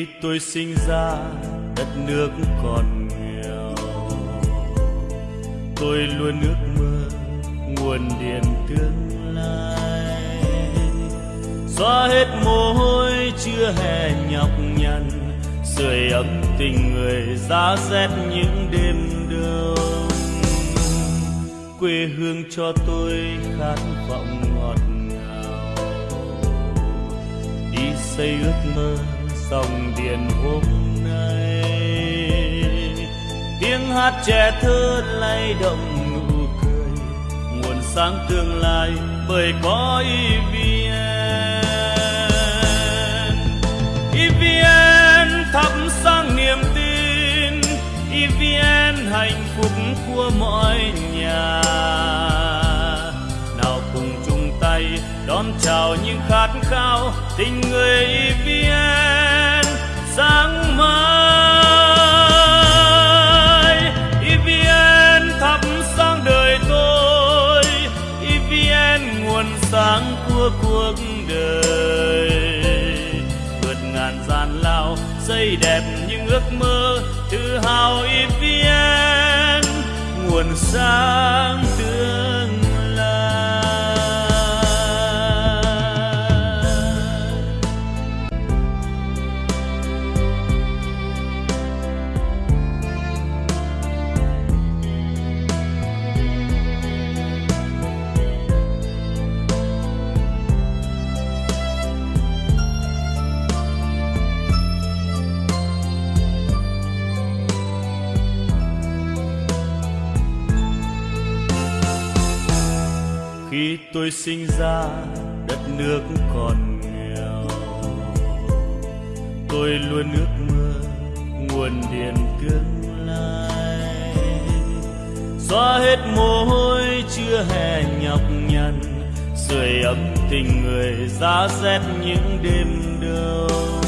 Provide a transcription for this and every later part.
khi tôi sinh ra, đất nước còn nghèo. Tôi luôn ước mơ nguồn điện tương lai. Xóa hết mồ hôi chưa hè nhọc nhằn, sưởi ấm tình người giá rét những đêm đông. Quê hương cho tôi khát vọng ngọt ngào. Đi xây ước mơ dòng điện hôm nay. Tiếng hát trẻ thơ lay động nụ cười, nguồn sáng tương lai bởi có EVN EVN thắp sáng niềm tin EVN hạnh phúc của mọi nhà. Nào cùng chung tay đón chào những khát khao tình người EVN sáng mai. EVN thắp sáng đời tôi. EVN nguồn sáng của cuộc đời. Vượt ngàn gian lao, xây đẹp những ước mơ. Tự hào EVN nguồn sáng tôi sinh ra, đất nước còn nghèo. Tôi luôn ước mơ nguồn điện tương lai. Xóa hết mồ hôi chưa hè nhọc nhằn, sưởi ấm tình người giá rét những đêm đông.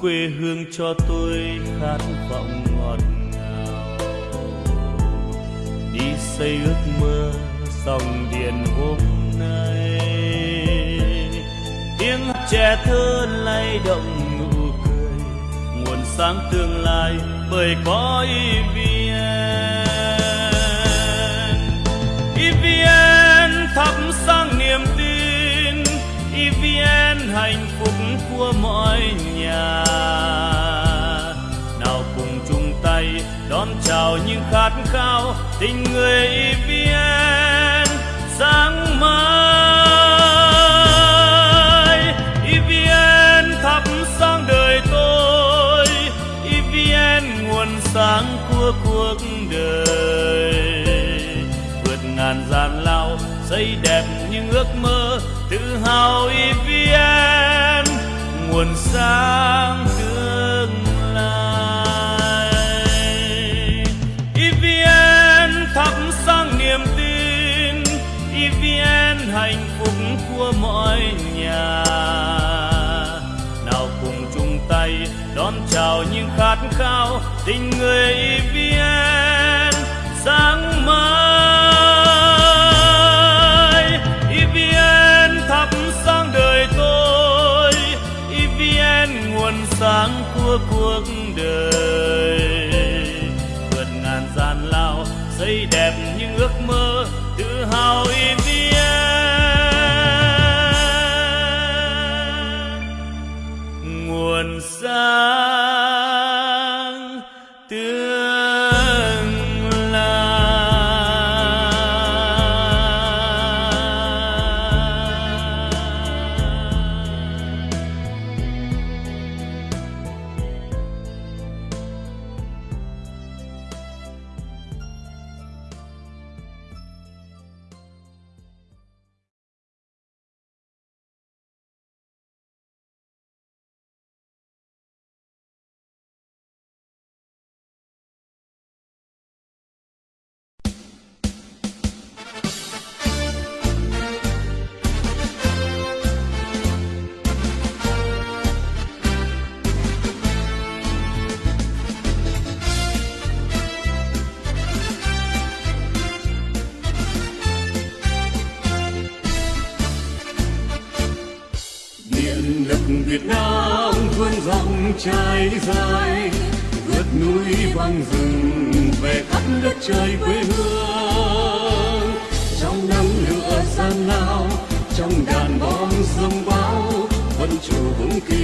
Quê hương cho tôi khát vọng ngọt ngào. Đi xây ước mơ dòng điện hôm nay. Tiếng hát trẻ thơ lay động nụ cười, nguồn sáng tương lai bởi có EVN EVN thắp sáng niềm tin EVN hạnh phúc của mọi nhà. Nào cùng chung tay đón chào những khát khao tình người EVN xây đẹp những ước mơ tự hào EVN nguồn sáng tương lai. EVN thắp sáng niềm tin. EVN hạnh phúc của mọi nhà. Nào cùng chung tay đón chào những khát khao tình người EVN tương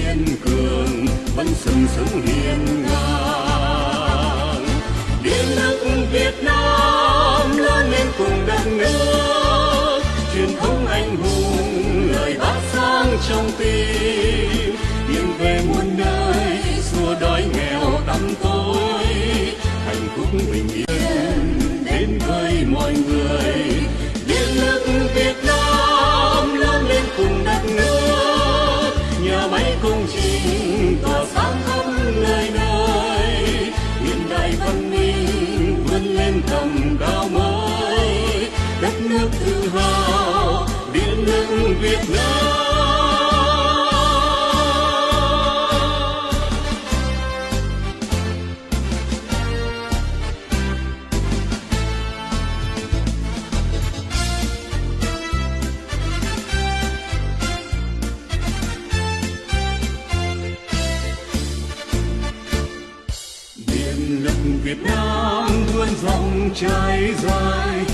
kiên cường, vẫn sừng sững hiên ngang. Điện nước Việt Nam lớn lên cùng đất nước, truyền thống anh hùng, lời bác sáng trong tim. Yên về muôn nơi, xua đói nghèo tăm tối, hạnh phúc bình cao mới đất nước tự hào điện nước Việt Nam. Trái trải dài,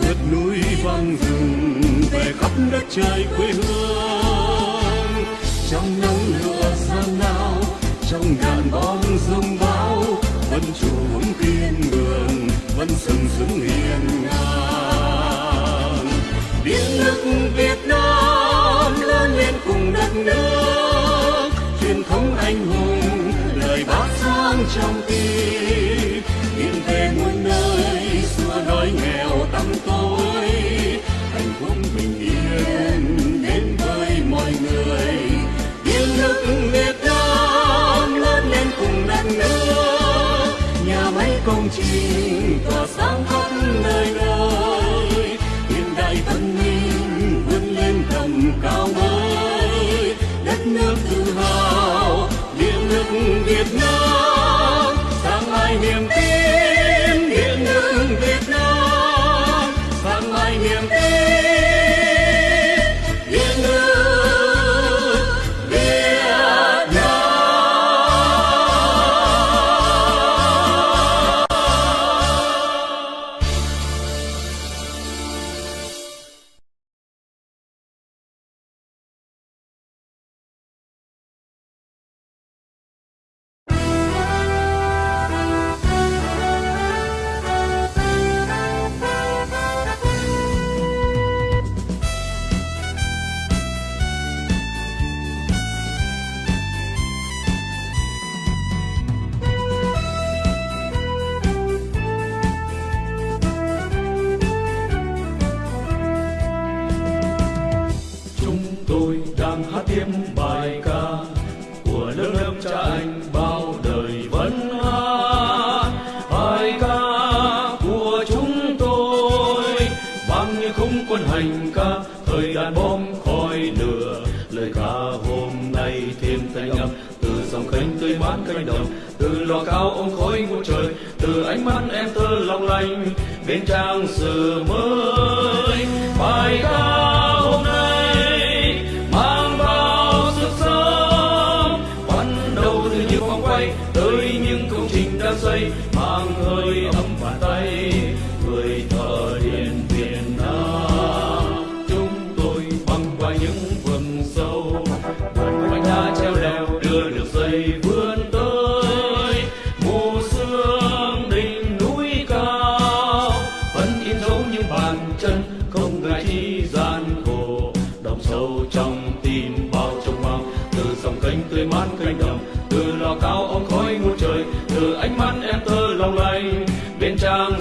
vượt núi băng rừng về khắp đất trời quê hương. Trong nắng lửa gian lao trong đạn bom rông bão vẫn chủ vững kiên cường, vẫn sừng sững hiên ngang. Điện nước Việt Nam lớn lên cùng đất nước, truyền thống anh hùng lời bác sáng trong cùng đất nước. Nhà máy công trình tỏa sáng khắp nơi nơi. Hiện đại cánh đồng. Từ lò cao ôm khói ngút trời, từ ánh mắt em thơ long lanh, bên trang sử mới. Bài ca hôm nay mang bao sức sống, bắt đầu từ những vòng quay, tới những công trình đang xây, mang hơi ấm bàn tay.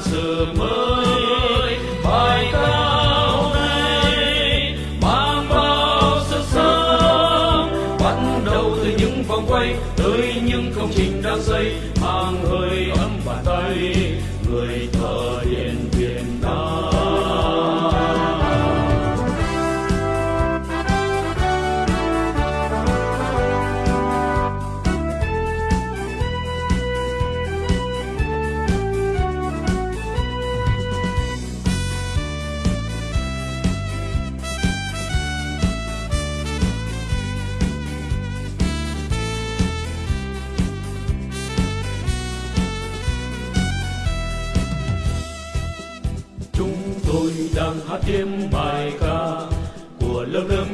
Bên trang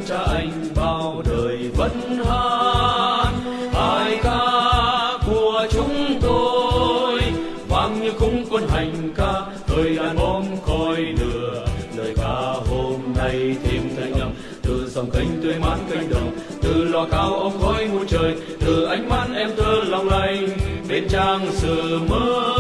cha anh bao đời vẫn hát bài ca của chúng tôi, vang như khung quân hành ca, thời đàn bom khói lửa. Lời ca hôm nay thêm thanh âm, từ dòng kênh tươi mát cánh đồng, từ lò cao ống khói muôn trời, từ ánh mắt em thơ lòng lành bên trang sử mới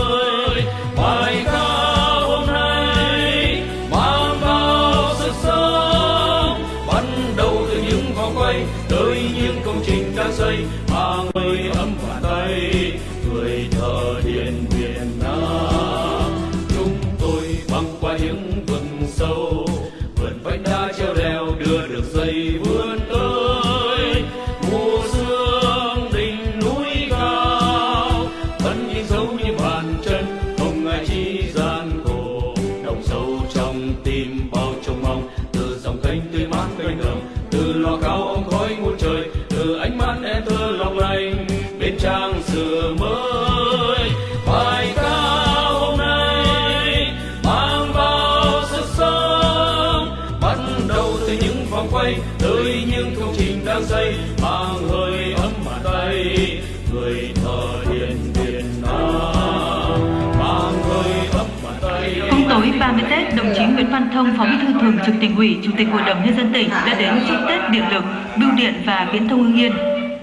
Văn Thông, Phó Bí thư Thường trực Tỉnh ủy, Chủ tịch Hội đồng nhân dân tỉnh đã đến chúc Tết Điện lực, Bưu điện và Viễn thông Hưng Yên.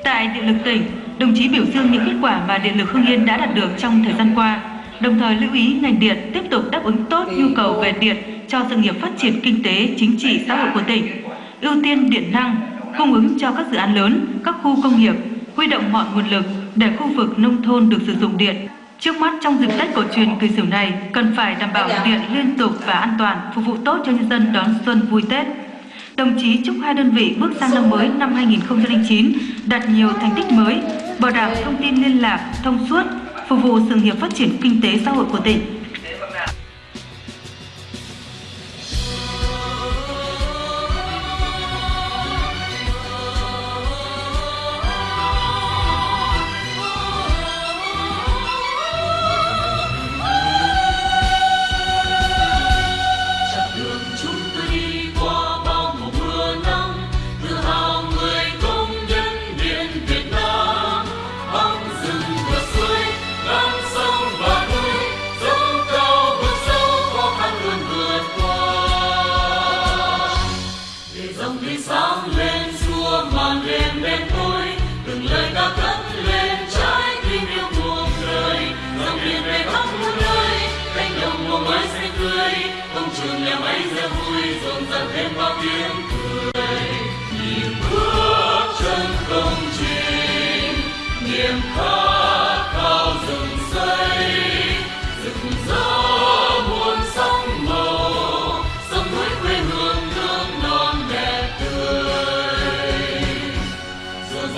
Tại Điện lực tỉnh, đồng chí biểu dương những kết quả mà Điện lực Hưng Yên đã đạt được trong thời gian qua, đồng thời lưu ý ngành điện tiếp tục đáp ứng tốt nhu cầu về điện cho sự nghiệp phát triển kinh tế, chính trị, xã hội của tỉnh, ưu tiên điện năng, cung ứng cho các dự án lớn, các khu công nghiệp, huy động mọi nguồn lực để khu vực nông thôn được sử dụng điện. Trước mắt trong dịp Tết cổ truyền kỳ sửu này, cần phải đảm bảo điện liên tục và an toàn, phục vụ tốt cho nhân dân đón xuân vui Tết. Đồng chí chúc hai đơn vị bước sang năm mới năm 2009 đạt nhiều thành tích mới, bảo đảm thông tin liên lạc, thông suốt, phục vụ sự nghiệp phát triển kinh tế xã hội của tỉnh.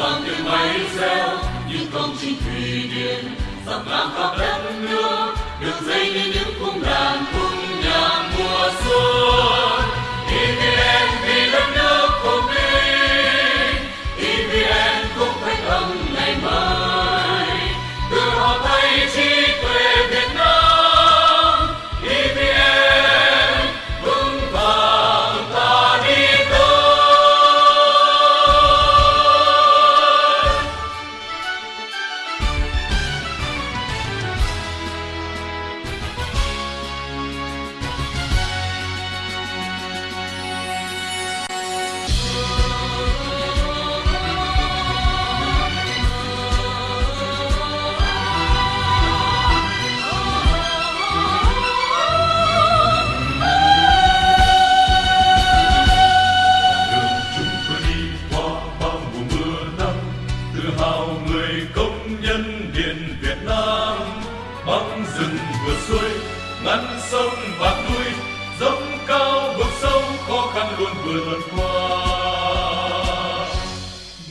Toàn tiếng máy reo những công trình thủy điện dọc ngang khắp đất nước đường dây như những cung đàn, cung nhạc mùa xuân. Khó luôn vừa vượt qua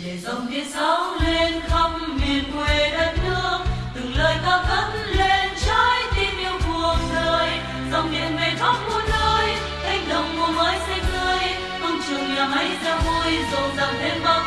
để dòng điện sóng lên khắp miền quê đất nước, từng lời ca cất lên trái tim yêu cuộc đời. Dòng điện về khắp muôn nơi, cánh đồng mùa mới xanh tươi công trường nhà máy ra vui, rộn ràng thêm bao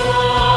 아!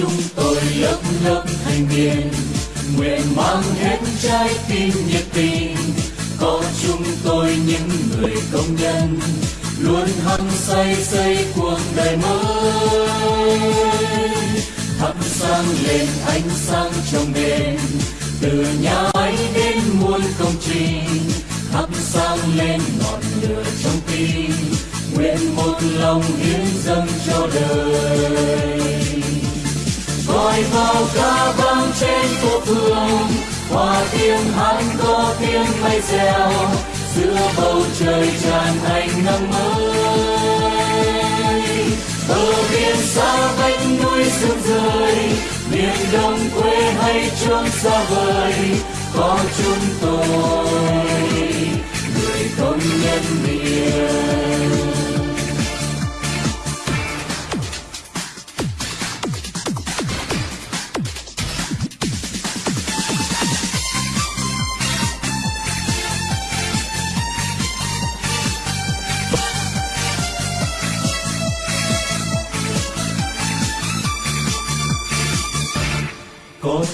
Chúng tôi lớp lớp thanh niên, nguyện mang hết trái tim nhiệt tình. Có chúng tôi những người công nhân, luôn hăng say xây cuộc đời mới. Thắp sáng lên ánh sáng trong đêm, từ nhà ấy đến muôn công trình. Thắp sáng lên ngọn lửa trong tim, nguyện một lòng hiến dâng cho đời gọi vào ca vang trên phố phường hòa tiếng hát có tiếng mây reo, giữa bầu trời tràn ánh nắng mới. Bờ biển xa vách núi sương rơi, miền đông quê hay chốn xa vời, có chúng tôi, người công nhân miền.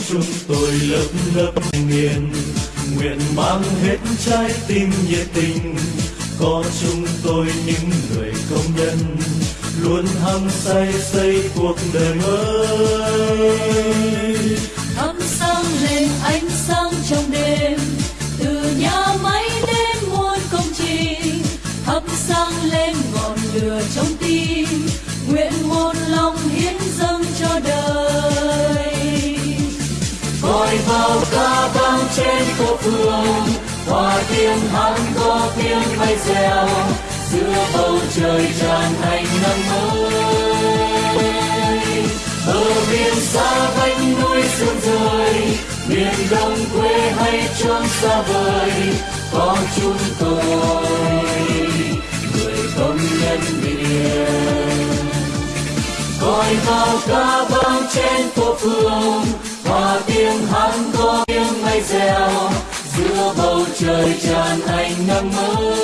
Chúng tôi lấp lấp thanh nguyện mang hết trái tim nhiệt tình, có chúng tôi những người công nhân. Luôn hăng say xây cuộc đời mới. Phố phường hòa tiếng hát có tiếng bay reo giữa bầu trời tràn thành nắng mới. Bờ biển xa vách núi sương rơi, miền đông quê hay chốn xa vời, có chúng tôi. Người công nhân miền coi vào ca vang trên phố phường hòa tiếng hát có tiếng bay reo giữa bầu trời tràn ánh nắng mới.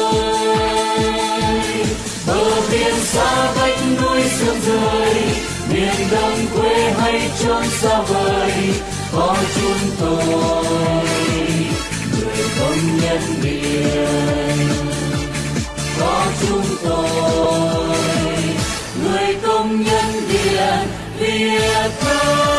Bờ biển xa vách núi sương rơi, miền đông quê hay chốn xa vời, có chúng tôi. Người công nhân biển, có chúng tôi. Người công nhân điện việt nam.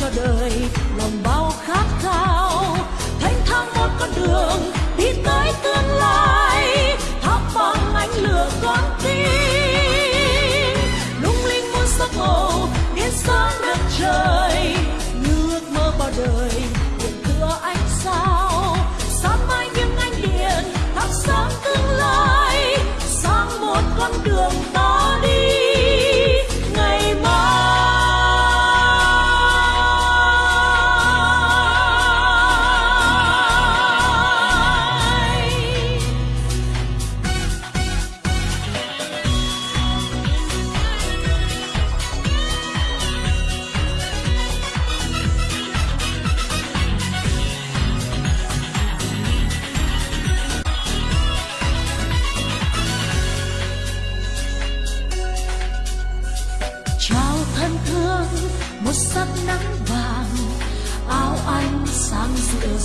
Cho đời, lòng bao khát khao. Thanh thang một con đường, đi tới tương lai. Thắp bằng ánh lửa con tim. Lung linh muôn sắc màu biến sáng đất trời. Như ước mơ bao đời điện thưa ánh sao? Sáng mai những ánh điện, thắp sáng tương lai. Sang một con đường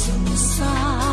giữa rừng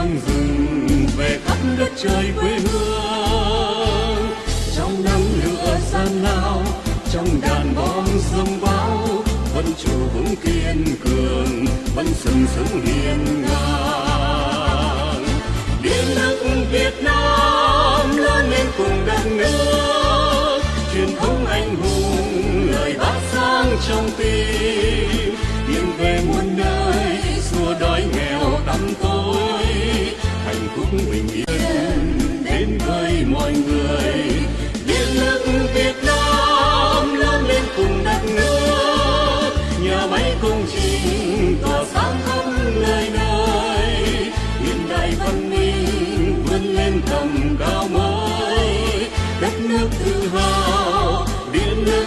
hoang rừng về khắp đất trời quê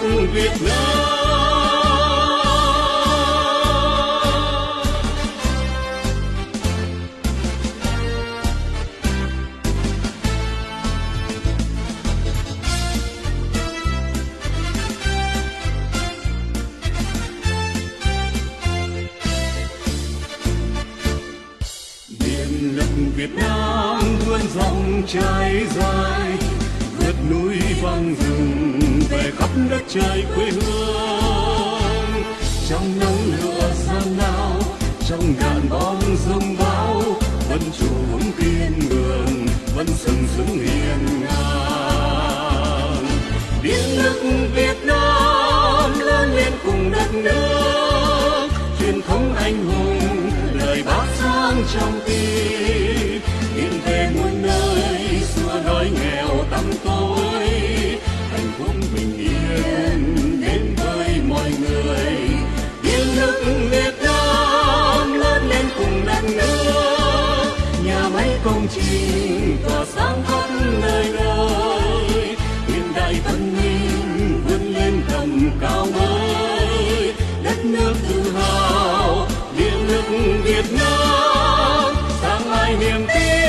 một việt nam. dũng hiền ngang. Biết nước việt nam lớn lên cùng đất nước, truyền thống anh hùng lời bác sang trong tim. công trình tỏa sáng khắp nơi nơi hiện đại văn minh vươn lên tầm cao mới. Đất nước tự hào, điện lực việt nam, sáng mai niềm tin.